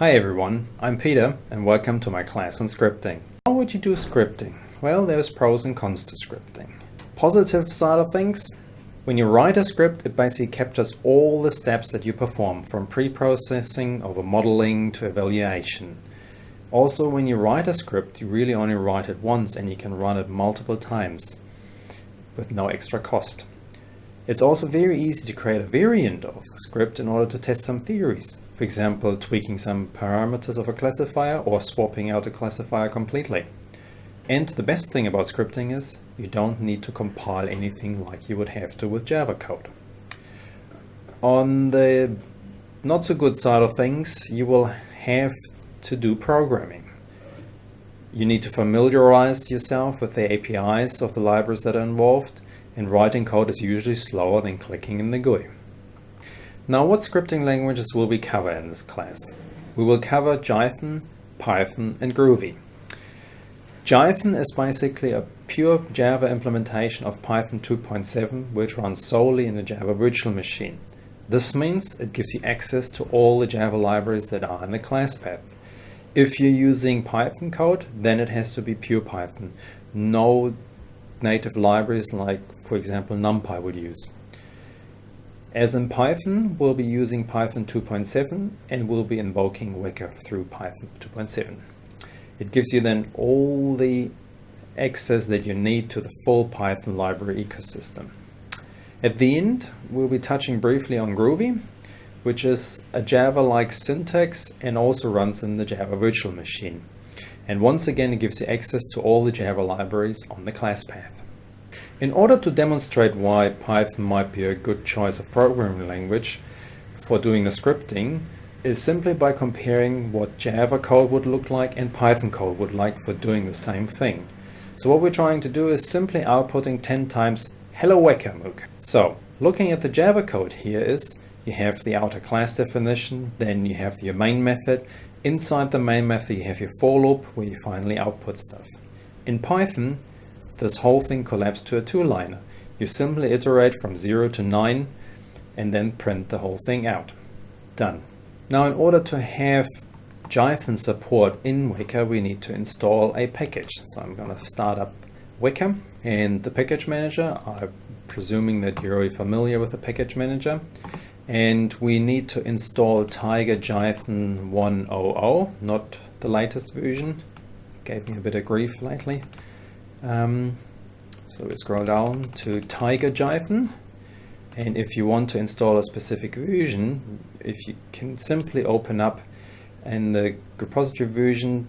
Hi everyone, I'm Peter and welcome to my class on scripting. How would you do scripting? Well, there's pros and cons to scripting. Positive side of things, when you write a script, it basically captures all the steps that you perform from pre-processing over modeling to evaluation. Also, when you write a script, you really only write it once and you can run it multiple times with no extra cost. It's also very easy to create a variant of a script in order to test some theories. For example, tweaking some parameters of a classifier or swapping out a classifier completely. And the best thing about scripting is you don't need to compile anything like you would have to with Java code. On the not so good side of things, you will have to do programming. You need to familiarize yourself with the APIs of the libraries that are involved, and writing code is usually slower than clicking in the GUI. Now what scripting languages will we cover in this class? We will cover Jython, Python and Groovy. Jython is basically a pure Java implementation of Python 2.7 which runs solely in the Java virtual machine. This means it gives you access to all the Java libraries that are in the class path. If you're using Python code, then it has to be pure Python. No native libraries like, for example, NumPy would use. As in Python, we'll be using Python 2.7 and we'll be invoking Weka through Python 2.7. It gives you then all the access that you need to the full Python library ecosystem. At the end, we'll be touching briefly on Groovy, which is a Java-like syntax and also runs in the Java virtual machine. And once again, it gives you access to all the Java libraries on the class path. In order to demonstrate why Python might be a good choice of programming language for doing the scripting is simply by comparing what Java code would look like and Python code would like for doing the same thing. So what we're trying to do is simply outputting 10 times hello weka So looking at the Java code here is you have the outer class definition, then you have your main method. Inside the main method you have your for loop where you finally output stuff. In Python this whole thing collapsed to a two-liner. You simply iterate from 0 to 9 and then print the whole thing out. Done. Now in order to have Jython support in Weka, we need to install a package. So I'm going to start up Weka and the package manager. I'm presuming that you're already familiar with the package manager. And we need to install Tiger Jython 1.0.0, not the latest version. Gave me a bit of grief lately. Um, so we scroll down to Tiger Jython. And if you want to install a specific version, if you can simply open up in the repository version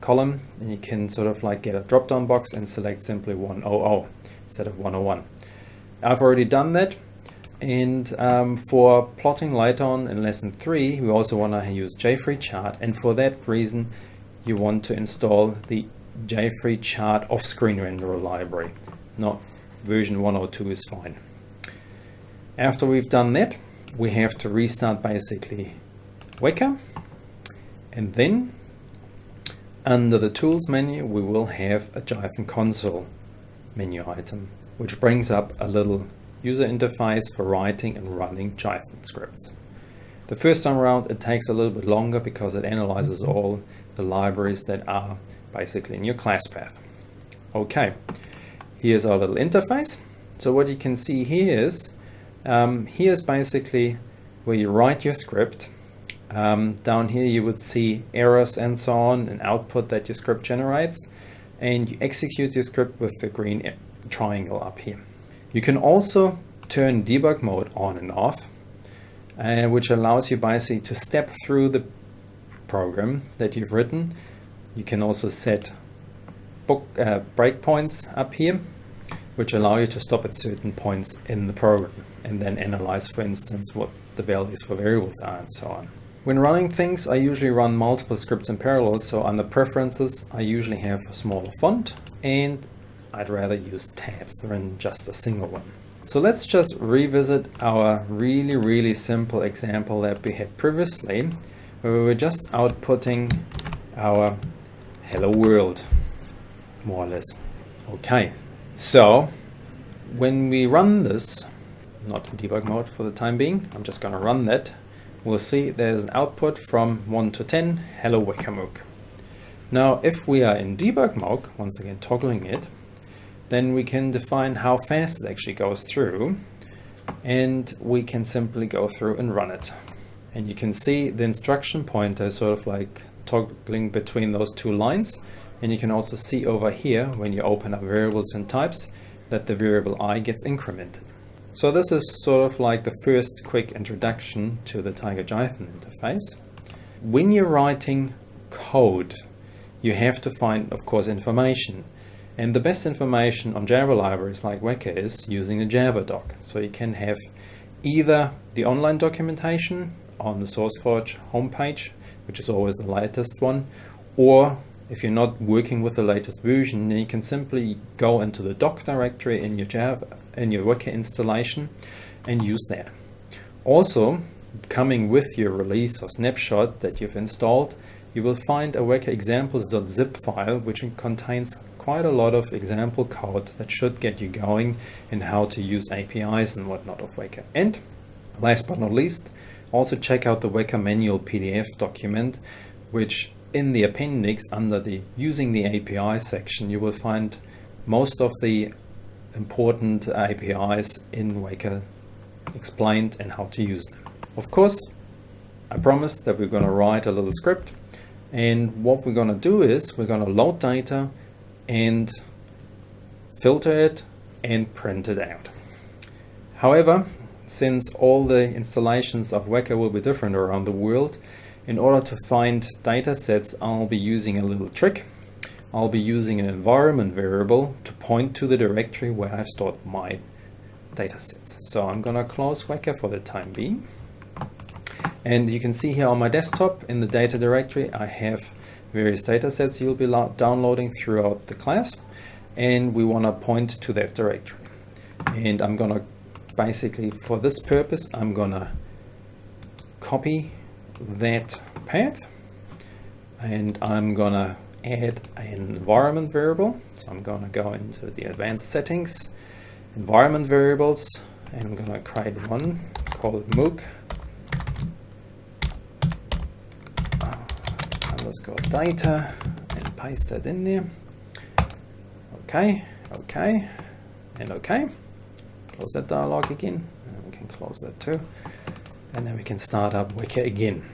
column, and you can sort of like get a drop-down box and select simply 100 instead of 101. I've already done that. And um, for plotting later on in lesson three, we also want to use JFree And for that reason, you want to install the JFree chart off-screen renderer library. Not version 102 is fine. After we've done that, we have to restart basically Weka. And then under the tools menu, we will have a Jython console menu item, which brings up a little user interface for writing and running Jython scripts. The first time around, it takes a little bit longer because it analyzes all the libraries that are basically in your class path. Okay, here's our little interface. So what you can see here is, um, here's basically where you write your script. Um, down here you would see errors and so on, and output that your script generates. And you execute your script with the green triangle up here. You can also turn debug mode on and off, uh, which allows you basically to step through the program that you've written you can also set book uh, breakpoints up here, which allow you to stop at certain points in the program and then analyze, for instance, what the values for variables are and so on. When running things, I usually run multiple scripts in parallel, so under preferences, I usually have a smaller font and I'd rather use tabs than just a single one. So let's just revisit our really, really simple example that we had previously where we were just outputting our hello world, more or less. Okay, so when we run this, not in debug mode for the time being, I'm just going to run that, we'll see there's an output from 1 to 10, hello WekaMook. Now if we are in debug mode, once again toggling it, then we can define how fast it actually goes through and we can simply go through and run it. And you can see the instruction pointer sort of like toggling between those two lines. And you can also see over here when you open up variables and types that the variable i gets incremented. So this is sort of like the first quick introduction to the Tiger Jython interface. When you're writing code, you have to find, of course, information. And the best information on Java libraries like Weka is using the Javadoc. So you can have either the online documentation on the SourceForge homepage, which is always the latest one, or if you're not working with the latest version, then you can simply go into the doc directory in your Java, in your Weka installation and use that. Also, coming with your release or snapshot that you've installed, you will find a Weka examples.zip file which contains quite a lot of example code that should get you going in how to use APIs and whatnot of Weka. And last but not least, also check out the Weka manual PDF document, which in the appendix under the using the API section, you will find most of the important APIs in Weka explained and how to use them. Of course, I promised that we're going to write a little script and what we're going to do is we're going to load data and filter it and print it out. However, since all the installations of Weka will be different around the world, in order to find data sets, I'll be using a little trick. I'll be using an environment variable to point to the directory where I've stored my data sets. So I'm going to close Weka for the time being. And you can see here on my desktop in the data directory, I have various data sets you'll be downloading throughout the class and we want to point to that directory and I'm gonna basically for this purpose I'm gonna copy that path and I'm gonna add an environment variable so I'm gonna go into the advanced settings environment variables and I'm gonna create one called MOOC underscore uh, data and paste that in there. Okay, okay, and okay. Close that dialog again. And we can close that too. And then we can start up Weka again.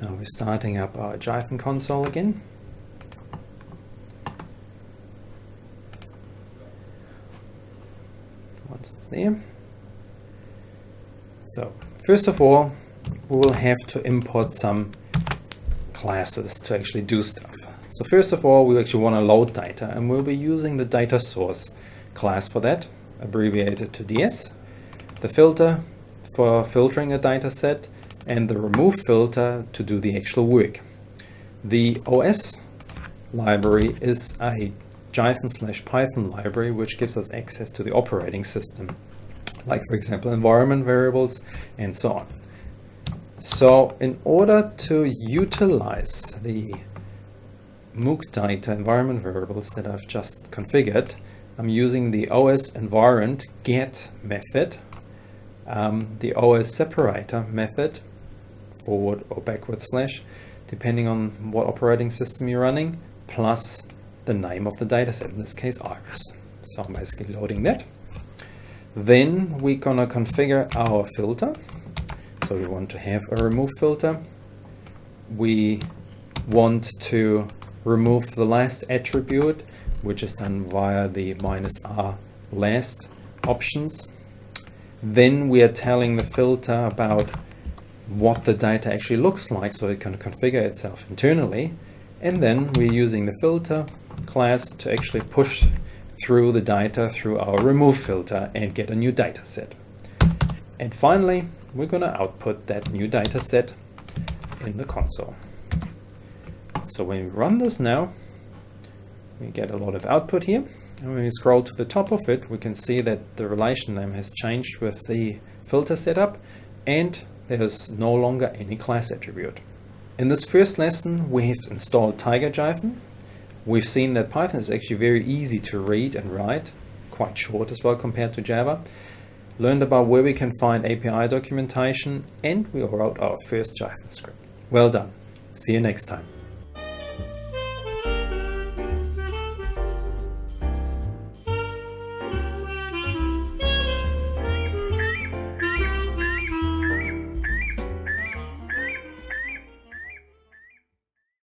Now we're starting up our Jython console again. Once it's there. So first of all, we will have to import some classes to actually do stuff. So first of all, we actually want to load data and we'll be using the data source class for that, abbreviated to DS, the filter for filtering a data set, and the remove filter to do the actual work. The OS library is a Jython slash Python library which gives us access to the operating system, like for example environment variables and so on. So in order to utilize the MOOC data environment variables that I've just configured, I'm using the OS environment get method, um, the OS separator method, forward or backward slash, depending on what operating system you're running, plus the name of the dataset, in this case iris. So I'm basically loading that. Then we're gonna configure our filter. So we want to have a remove filter. We want to remove the last attribute, which is done via the minus R last options. Then we are telling the filter about what the data actually looks like so it can configure itself internally. And then we're using the filter class to actually push through the data through our remove filter and get a new data set. And finally, we're going to output that new data set in the console. So when we run this now, we get a lot of output here. And when we scroll to the top of it, we can see that the relation name has changed with the filter setup and there is no longer any class attribute. In this first lesson, we have installed TigerJython. We've seen that Python is actually very easy to read and write, quite short as well compared to Java. Learned about where we can find API documentation, and we wrote our first Jython script. Well done. See you next time.